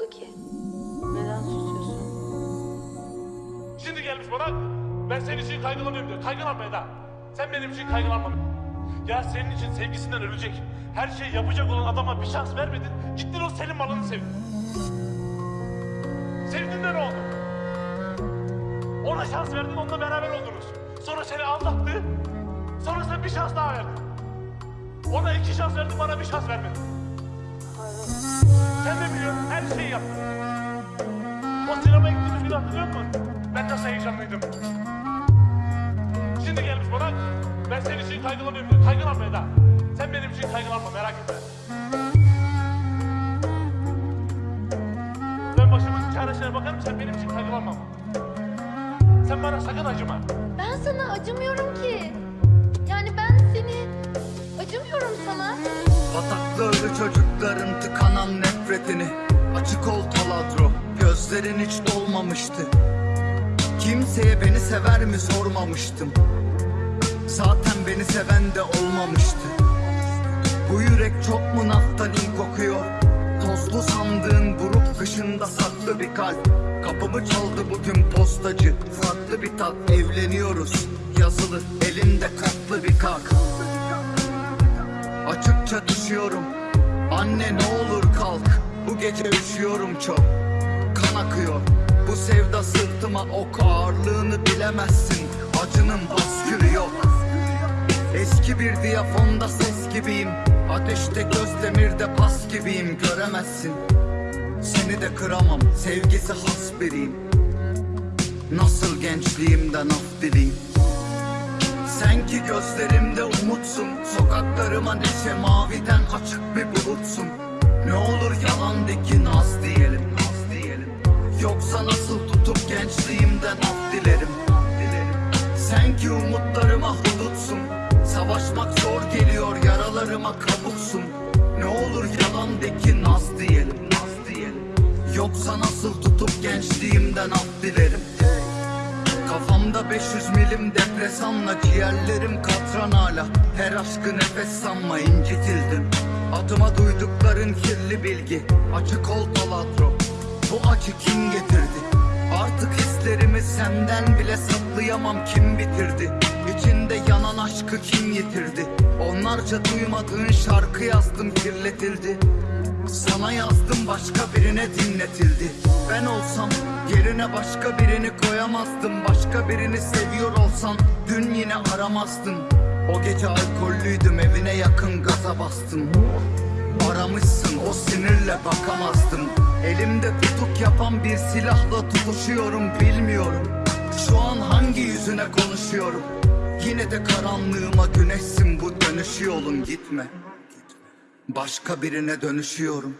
oldu ki? Neden susuyorsun? Şimdi gelmiş bana ben senin için kaygılanıyorum diyor. Kaygılanma Eda. Sen benim için kaygılanma. Ya senin için sevgisinden ölecek. Her şeyi yapacak olan adama bir şans vermedin. Gittin o senin malını sevdin. Sevdin de ne oldu? Ona şans verdin onunla beraber oldunuz. Sonra seni aldattı. Sonra sen bir şans daha verdin. Ona iki şans verdin bana bir şans vermedin. Hatırlıyor musun? Ben nasıl heyecanlıydım. Şimdi gelmiş bana, ben senin için kaygılanıyorum. Kaygılanma Eda. Sen benim için kaygılanma, merak etme. Ben başımın çaresine bakarım, sen benim için kaygılanma. Sen bana sakın acıma. Ben sana acımıyorum ki. Yani ben seni acımıyorum sana. Pataklı ölü çocukların tıkanan nefretini Açık ol taladro Gözlerin hiç dolmamıştı. Kimseye beni sever mi sormamıştım. Zaten beni seven de olmamıştı. Bu yürek çok mu naftalin kokuyor? Tozlu sandığın buruk kışında saklı bir kalp. Kapımı çaldı bugün postacı. Farklı bir tat evleniyoruz. Yazılı elinde katlı bir kart Açıkça düşüyorum. Anne ne olur kalk. Bu gece üşüyorum çok akıyor. Bu sevda sırtıma ok ağırlığını bilemezsin. Acının baskülü yok. Eski bir diyafonda ses gibiyim. Ateşte göz demirde pas gibiyim. Göremezsin. Seni de kıramam. Sevgisi has biriyim. Nasıl gençliğimden af dileyim? Sen ki gözlerimde umutsun. Sokaklarıma neşe maviden açık bir bulutsun. Ne olur yalan de ki naz yaralarıma kabuksun Ne olur yalan de ki naz diyelim naz diyelim. Yoksa nasıl tutup gençliğimden af dilerim? Kafamda 500 milim depresanla Ciğerlerim katran hala. Her aşkı nefes sanma incitildim. Adıma duydukların kirli bilgi Açık ol talatro. Bu acı kim getirdi? Artık hislerimi senden bile saklayamam Kim bitirdi İçinde yanan aşkı kim yitirdi? Onlarca duymadığın şarkı yazdım kirletildi. Sana yazdım başka birine dinletildi. Ben olsam yerine başka birini koyamazdım. Başka birini seviyor olsan dün yine aramazdın O gece alkollüydüm evine yakın gaza bastım. Aramışsın o sinirle bakamazdım. Elimde tutuk yapan bir silahla tutuşuyorum bilmiyorum. Şu an hangi yüzüne konuşuyorum Yine de karanlığıma güneşsin bu dönüş yolun gitme. Başka birine dönüşüyorum